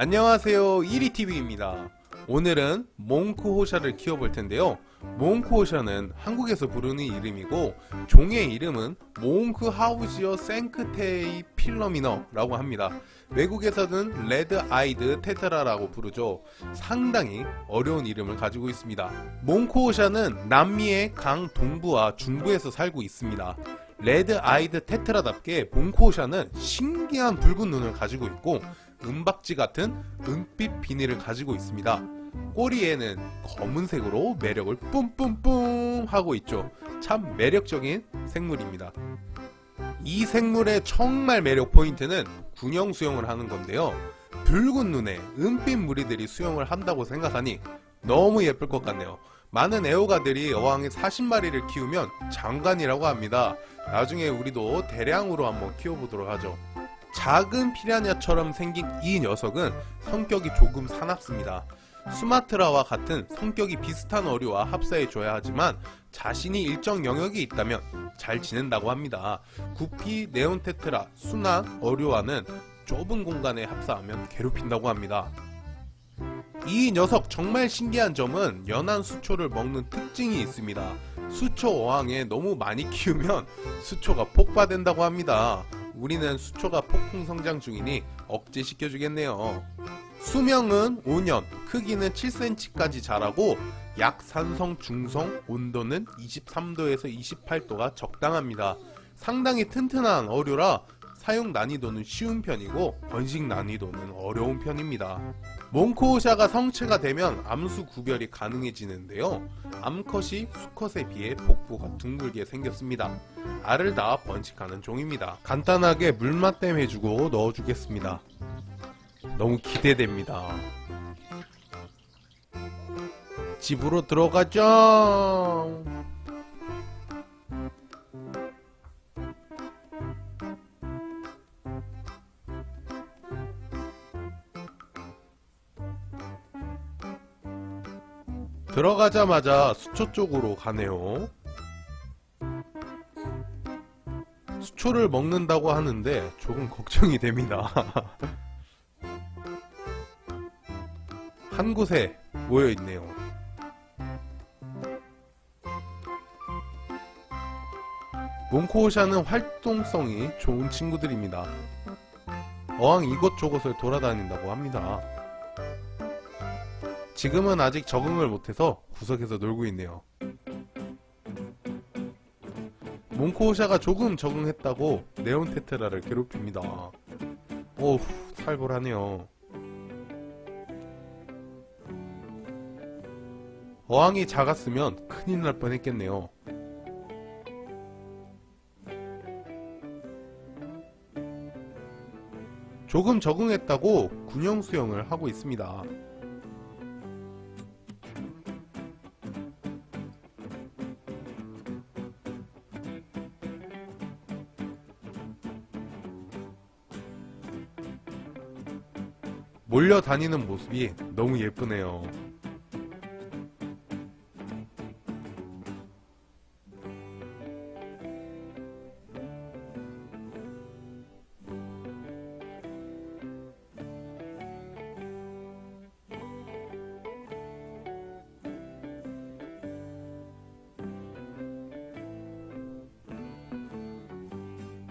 안녕하세요. 1위TV입니다. 오늘은 몽크호샤를 키워볼 텐데요. 몽크호샤는 한국에서 부르는 이름이고 종의 이름은 Moenkhausia sanctaefilomenae 라고 합니다. 외국에서는 red eyed tetra라고 부르죠. 상당히 어려운 이름을 가지고 있습니다. 몽크호샤는 남미의 강 동부와 중부에서 살고 있습니다. red eyed tetra답게 몽크호샤는 신기한 붉은 눈을 가지고 있고 은박지 같은 은빛 비닐을 가지고 있습니다. 꼬리에는 검은색으로 매력을 뿜뿜뿜 하고 있죠. 참 매력적인 생물입니다. 이 생물의 정말 매력 포인트는 군형 수영을 하는 건데요. 붉은 눈에 은빛 무리들이 수영을 한다고 생각하니 너무 예쁠 것 같네요. 많은 애호가들이 어항에 40마리를 키우면 장관이라고 합니다. 나중에 우리도 대량으로 한번 키워보도록 하죠. 작은 피라냐처럼 생긴 이 녀석은 성격이 조금 사납습니다. 수마트라와 같은 성격이 비슷한 어류와 합사해줘야 하지만 자신이 일정 영역이 있다면 잘 지낸다고 합니다. 구피, 네온테트라, 수나, 어류와는 좁은 공간에 합사하면 괴롭힌다고 합니다. 이 녀석 정말 신기한 점은 연한 수초를 먹는 특징이 있습니다. 수초 어항에 너무 많이 키우면 수초가 폭파된다고 합니다. 우리는 수초가 폭풍 성장 중이니 억제시켜주겠네요. 수명은 5년, 크기는 7cm까지 자라고 약산성 중성, 온도는 23도에서 28도가 적당합니다. 상당히 튼튼한 어류라 사용 난이도는 쉬운 편이고 번식 난이도는 어려운 편입니다. 몽코오샤가 성체가 되면 암수 구별이 가능해지는데요. 암컷이 수컷에 비해 복부가 둥글게 생겼습니다. 알을 낳아 번식하는 종입니다. 간단하게 물맛댐 해주고 넣어주겠습니다. 너무 기대됩니다. 집으로 들어가죠. 들어가자마자 수초 쪽으로 가네요. 수초를 먹는다고 하는데 조금 걱정이 됩니다. 한 곳에 모여 있네요. 몽코오샤는 활동성이 좋은 친구들입니다. 어항 이곳저곳을 돌아다닌다고 합니다. 지금은 아직 적응을 못해서 구석에서 놀고 있네요. 몽코오샤가 조금 적응했다고 네온테트라를 괴롭힙니다. 오우 살벌하네요. 어항이 작았으면 큰일 날 뻔했겠네요. 조금 적응했다고 군용 수영을 하고 있습니다. 몰려다니는 모습이 너무 예쁘네요.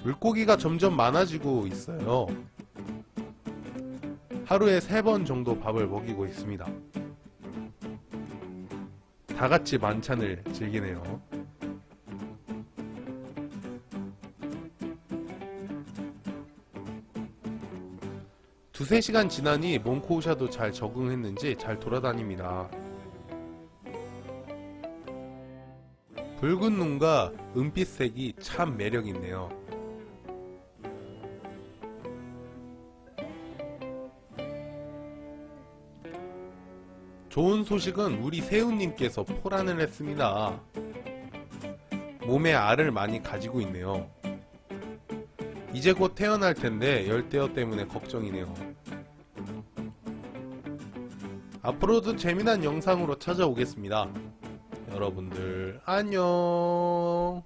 물고기가 점점 많아지고 있어요. 하루에 3번 정도 밥을 먹이고 있습니다. 다같이 만찬을 즐기네요. 두세 시간 지나니 몽코우샤도 잘 적응했는지 잘 돌아다닙니다. 붉은 눈과 은빛색이 참 매력있네요. 좋은 소식은 우리 세훈님께서 포란을 했습니다. 몸에 알을 많이 가지고 있네요. 이제 곧 태어날 텐데 열대어 때문에 걱정이네요. 앞으로도 재미난 영상으로 찾아오겠습니다. 여러분들 안녕